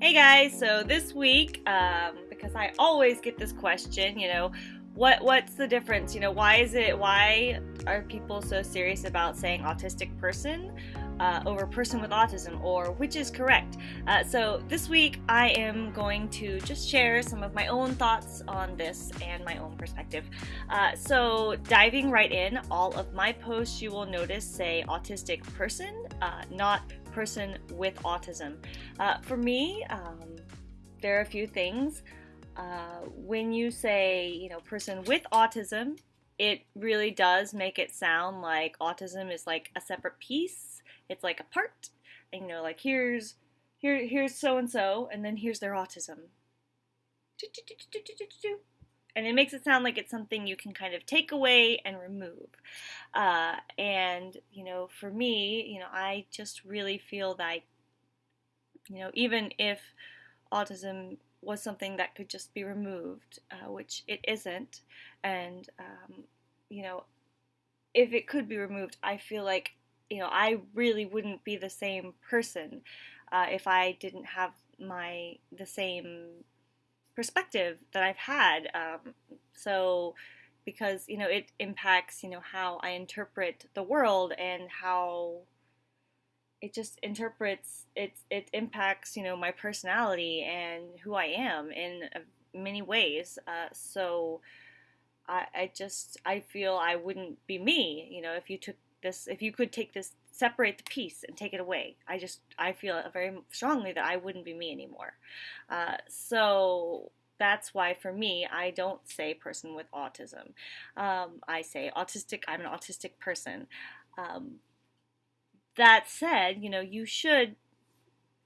Hey guys, so this week, um, because I always get this question, you know, what what's the difference? You know, why is it? Why are people so serious about saying autistic person uh, over person with autism, or which is correct? Uh, so this week, I am going to just share some of my own thoughts on this and my own perspective. Uh, so diving right in, all of my posts you will notice say autistic person, uh, not person with autism. Uh, for me, um, there are a few things. Uh, when you say, you know, person with autism, it really does make it sound like autism is like a separate piece. It's like a part. And, you know, like here's here here's so and so, and then here's their autism. And it makes it sound like it's something you can kind of take away and remove. Uh, and, you know, for me, you know, I just really feel that, you know, even if autism was something that could just be removed, uh, which it isn't, and, um, you know, if it could be removed, I feel like, you know, I really wouldn't be the same person uh, if I didn't have my, the same perspective that I've had. Um, so, because you know it impacts you know how I interpret the world and how it just interprets it it impacts you know my personality and who I am in many ways uh, so I, I just I feel I wouldn't be me you know if you took this if you could take this separate the piece and take it away I just I feel very strongly that I wouldn't be me anymore uh, so that's why for me, I don't say person with autism. Um, I say autistic, I'm an autistic person. Um, that said, you know, you should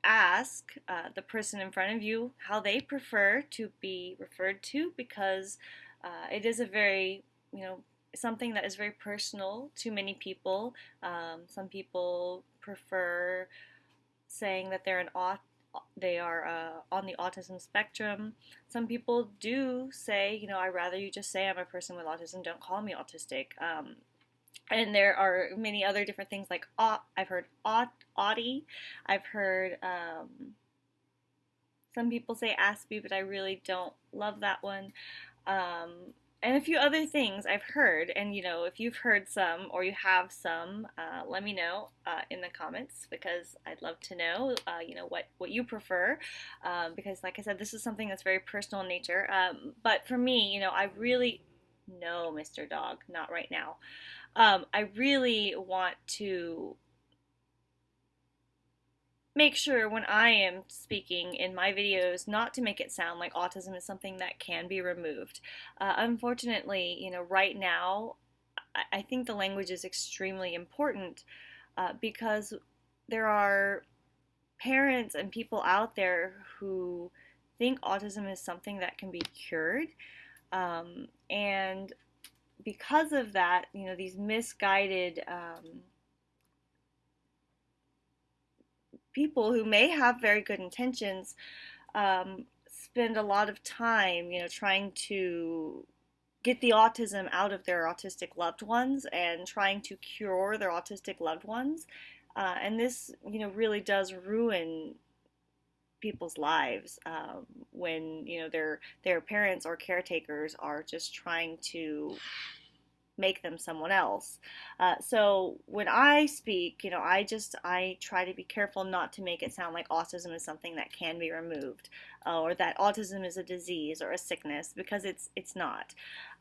ask uh, the person in front of you how they prefer to be referred to because uh, it is a very, you know, something that is very personal to many people. Um, some people prefer saying that they're an aut they are uh, on the autism spectrum. Some people do say, you know, I rather you just say I'm a person with autism. Don't call me autistic. Um, and there are many other different things like I've heard Autie. I've heard um, some people say Aspie, but I really don't love that one. Um, and a few other things I've heard. And you know, if you've heard some or you have some, uh, let me know uh, in the comments because I'd love to know, uh, you know, what what you prefer. Um, because, like I said, this is something that's very personal in nature. Um, but for me, you know, I really no, Mr. Dog, not right now. Um, I really want to make sure when I am speaking in my videos not to make it sound like autism is something that can be removed. Uh, unfortunately, you know, right now, I, I think the language is extremely important uh, because there are parents and people out there who think autism is something that can be cured. Um, and because of that, you know, these misguided um, people who may have very good intentions um, spend a lot of time, you know, trying to get the autism out of their autistic loved ones and trying to cure their autistic loved ones. Uh, and this, you know, really does ruin people's lives um, when you know their their parents or caretakers are just trying to make them someone else. Uh, so when I speak, you know, I just I try to be careful not to make it sound like autism is something that can be removed, uh, or that autism is a disease or a sickness because it's it's not.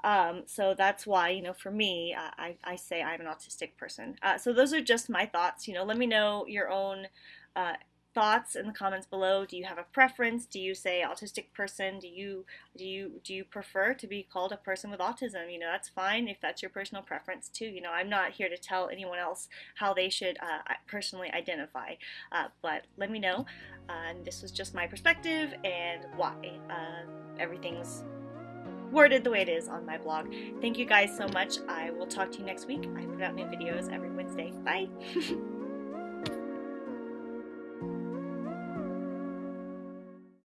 Um, so that's why you know for me I I say I'm an autistic person. Uh, so those are just my thoughts. You know, let me know your own uh, thoughts in the comments below. Do you have a preference? Do you say autistic person? Do you do you do you prefer to be called a person with autism? You know, that's fine if that's your personal preference too. You know, I'm not here to tell anyone else how they should uh, personally identify, uh, but let me know. This was just my perspective and why uh, everything's worded the way it is on my blog. Thank you guys so much. I will talk to you next week. I put out new videos every Wednesday. Bye!